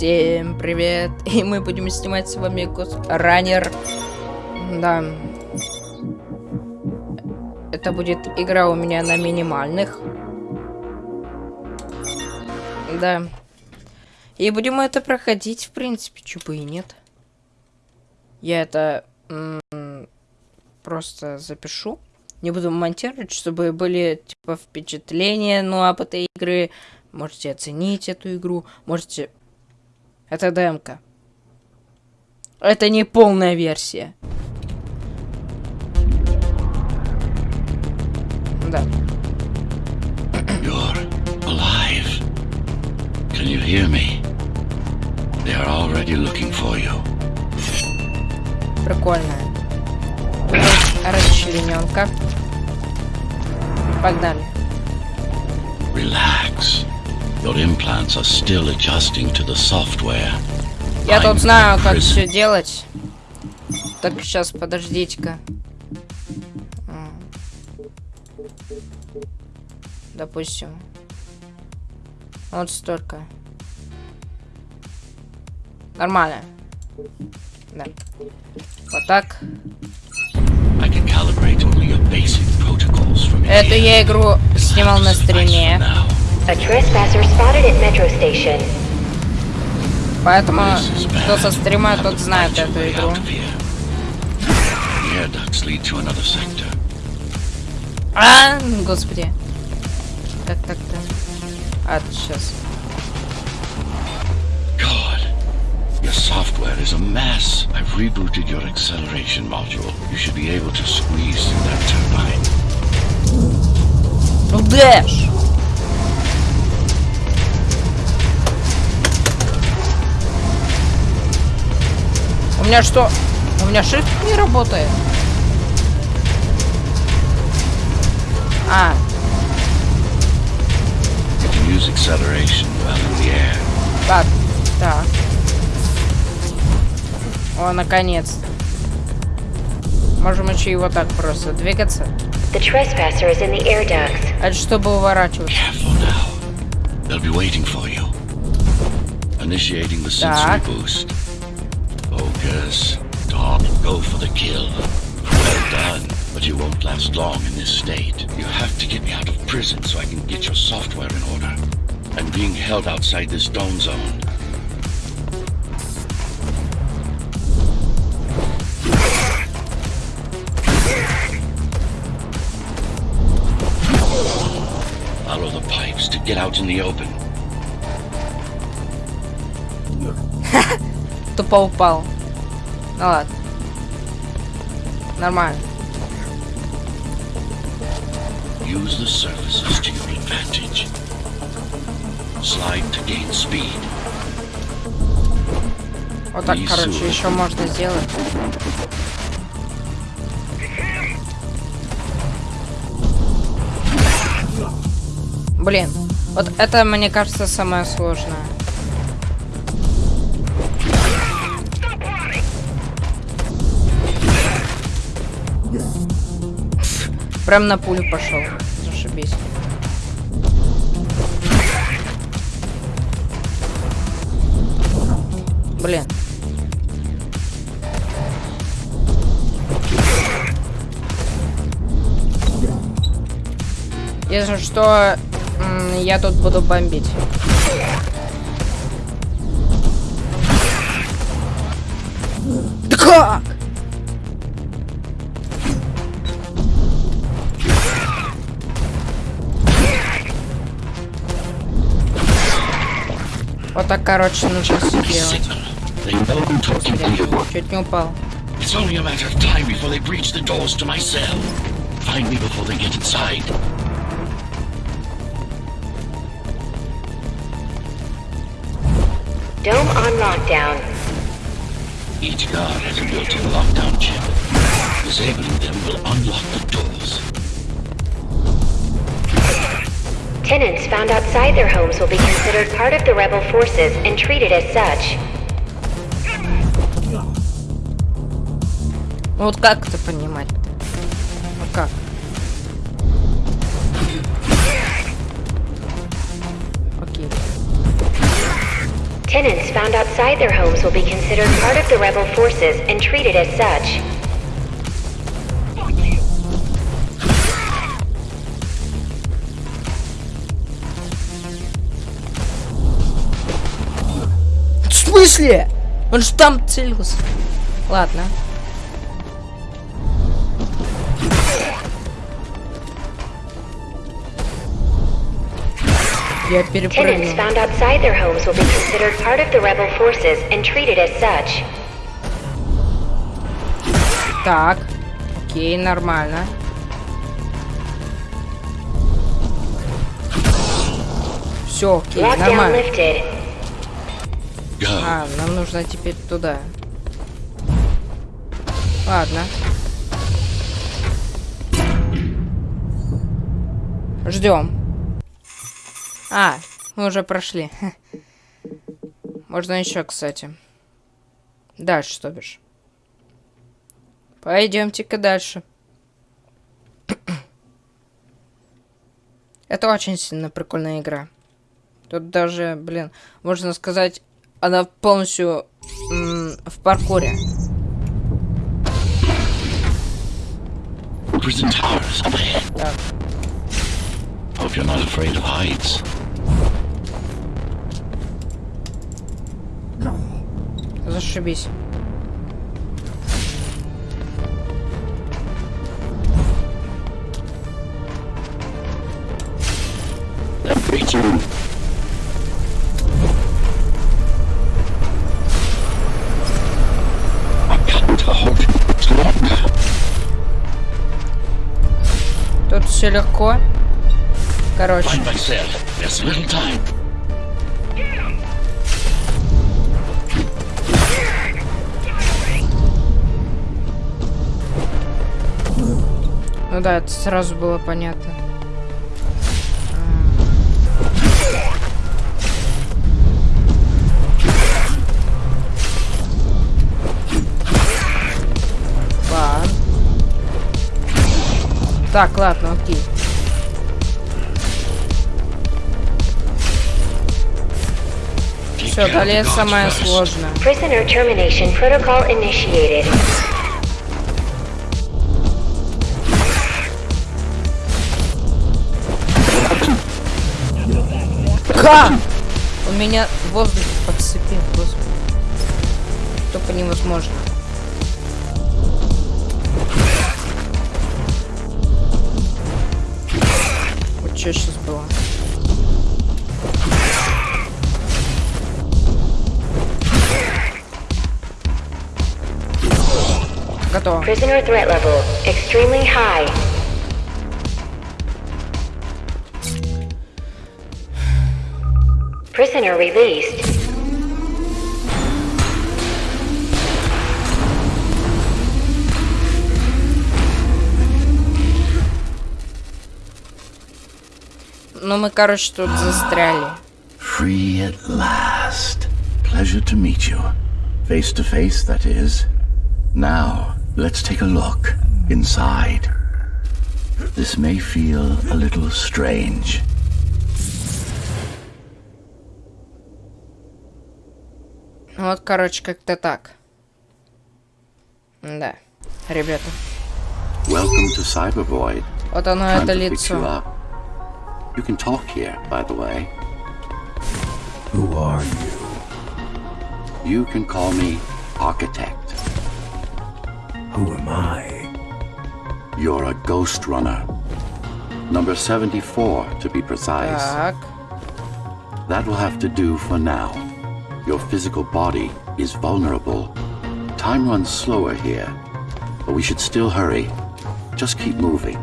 Всем привет! И мы будем снимать с вами. Раннер. Да. Это будет игра у меня на минимальных. Да. И будем это проходить, в принципе, чего и нет. Я это просто запишу. Не буду монтировать, чтобы были, типа, впечатления, ну, об этой игры. Можете оценить эту игру. Можете это демка. Это не полная версия. Да. You're alive. Can you hear me? They are already looking for you. Прикольная. Расчлененка. Погнали. Relax. Your implants are still adjusting to the software. Я тут знаю, как все делать. Так, сейчас, подождите-ка. Допустим. Вот столько. Нормально. Да. Вот так. Эту я игру снимал на стриме. A trespasser spotted at Metro Station. Поэтому, кто со стрима, тот знает эту игру. А, господи. Так, так, так. А, сейчас. God, your software is a mess. I've rebooted your acceleration module. You should be able to squeeze through that turbine. Ну, дэш! Меня что? У меня shift не работает. А. Так, так. О, наконец. Можем еще его так просто двигаться. The trespasser is in the air ducts. Это чтобы уворачиваться. They'll be waiting for you. Initiating the sensory boost. Focus. Talk. Go for the kill. Well done. But you won't last long in this state. You have to get me out of prison so I can get your software in order. I'm being held outside this dome zone. Follow the pipes to get out in the open. тупо упал. Ну ладно. Нормально. Use the surfaces to your advantage. Slide to gain speed. Вот так, короче, еще можно сделать. Блин, вот это, мне кажется, самое сложное. Прям на пулю пошел. Зашибись. Блин. Если что, я тут буду бомбить. Да так, короче, нужно все делать. Чуть не упал. It's only a matter of time before they breach the doors to my cell. Find me before they get inside. Dome on lockdown. Each guard has a built-in lockdown chip. Disabling them will unlock the doors. Tenants found outside their homes will be considered part of the rebel forces and treated as such. Вот как это понимать-то? Ну как? Окей. Tenants found outside their homes will be considered part of the rebel forces and treated as such. Смысле? Он же там целился. Ладно. Я Tenants перепрыгнул. found outside their homes will be considered part of the rebel forces and treated as such. Так. Окей, нормально. Все, окей, нормально. А, нам нужно теперь туда. Ладно. Ждем. А, мы уже прошли. Можно еще, кстати. Дальше, что бишь. Пойдемте-ка дальше. Это очень сильно прикольная игра. Тут даже, блин, можно сказать, она полностью в паркуре. Prison towers up ahead. Так, Hope you're not afraid of heights. зашибись. Легко. Короче, ну да, это сразу было понятно. Ладно. Так, ладно, окей. Все, далее самое сложное. Prisoner termination protocol initiated. Ха! Он меня в воздухе подцепил, господи. Только невозможно. Вот что сейчас было? Готово. Prisoner threat level extremely high. Prisoner released. Ну мы, короче, тут застряли. Free at last. Pleasure to meet you. Face to face, that is. Now, let's take a look inside. This may feel a little strange. Ну Вот, короче, как-то так. Да, ребята. Welcome to Cybervoid. Вот оно, Time это to fix you лицо. up. You can talk here, by the way. Who are you? You can call me Architect. Who am I? You're a ghost runner. Number 74, to be precise. Fuck. That will have to do for now. Your physical body is vulnerable. Time runs slower here, but we should still hurry. Just keep moving.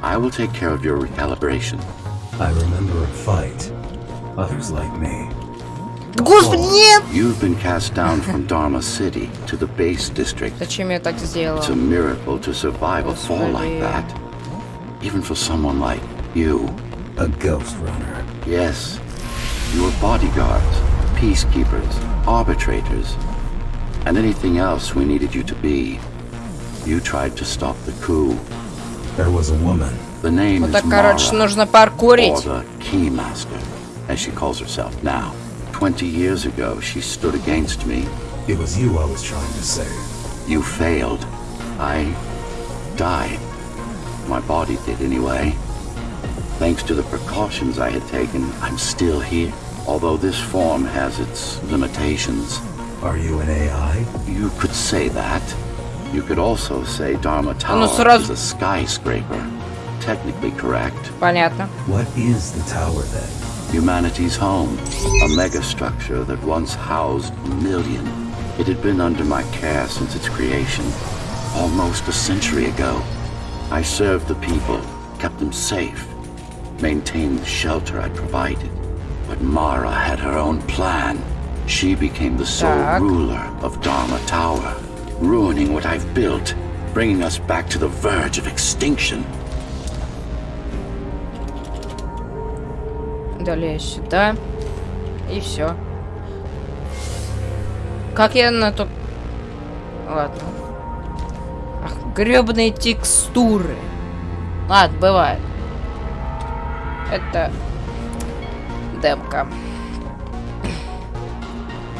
I will take care of your recalibration. I remember a fight. Others like me Господи, нет! You've been cast down from Dharma City to the base district. Зачем я так сделал? It's a miracle to survive a fall like that. Even for someone like you. A ghost runner. Yes. You were bodyguards, peacekeepers, arbitrators, and anything else we needed you to be. You tried to stop the coup. There was a woman. The name Вот is так, короче, Mara, нужно or паркурить. the Keymaster, as she calls herself now. 20 years ago, she stood against me. It was you I was trying to save. You failed. I died. My body did anyway. Thanks to the precautions I had taken, I'm still here. Although this form has its limitations. Are you an AI? You could say that. You could also say Dharma Tower is a skyscraper Technically correct. Понятно. What is the tower then? Humanity's home. A megastructure that once housed a million. It had been under my care since its creation. Almost a century ago. I served the people, kept them safe, maintained the shelter I provided. But Mara had her own plan. She became the sole Так. ruler of Dharma Tower, ruining what I've built, bringing us back to the verge of extinction. Далее сюда. И все. Как я на то... Ладно. Ах, гребные текстуры. Ладно, бывает. Это демка.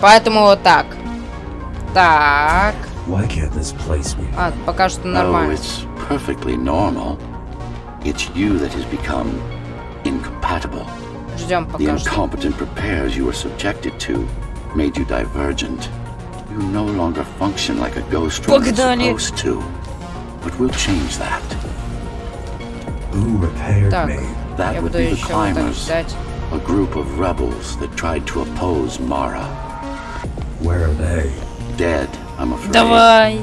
Поэтому вот так. Так. Why can't this place be? А, пока что Oh, нормально. it's perfectly normal. It's you that has become incompatible. Ждем The пока что. incompetent repairs you were subjected to made you divergent. You no longer function like a ghost runner is Погнали. supposed to. But we'll change that. Who repaired Так. me? That Я would буду be the еще вот так climbers, ждать. a group of rebels that tried to oppose Mara. Where are they? Dead, I'm afraid. Давай.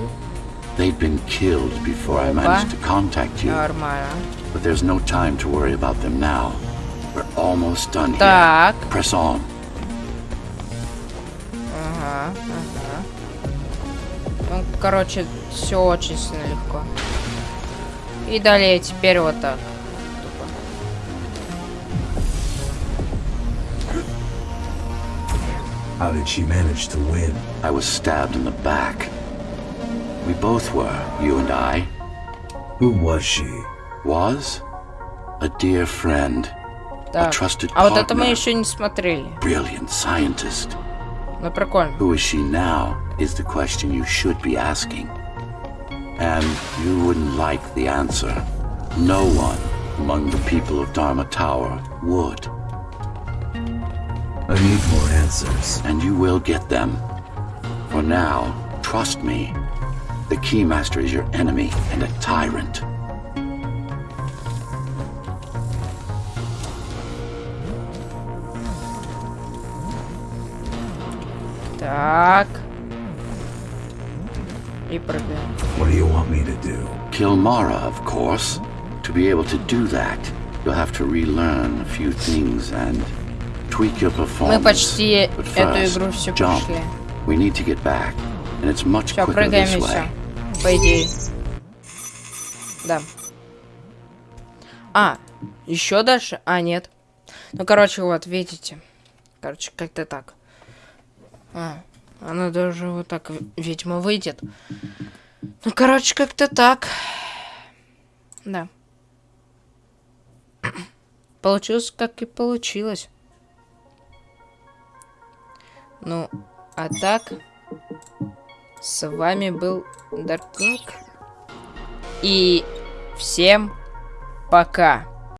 They'd been killed before I Опа. managed to contact you. Нормально. But there's no time to worry about them now. We're almost done here. Так. Press on. Ага, ага. Ну, короче, все очень сильно легко. И далее теперь вот так. Тупо. How did she manage to win? I was stabbed in the back. We both were, you and I. Who was she? Was? A dear friend. A Так. trusted А вот это мы partner. еще не смотрели. Brilliant scientist. Ну, прикольно. Who is she now is the question you should be asking. And you wouldn't like the answer. No one among the people of Dharma Tower would. I need more answers. And you will get them. For now, trust me. The Keymaster is your enemy and a tyrant. Так. И прыгаем. What do you want me to do? Kill Mara, of course. To be able to do that, you'll have to relearn a few things and tweak your performance. Мы почти But эту first, игру все jump. прошли. We need to get back, and it's much Все, quicker прыгаем this way. все. По идее. Да. А, еще дальше? А, нет. Ну, короче, вот, видите. Короче, как-то так. А, она даже вот так, в- видимо, выйдет. Ну, короче, как-то так. Да. Получилось, как и получилось. Ну, а так... С вами был Даркник. И всем пока.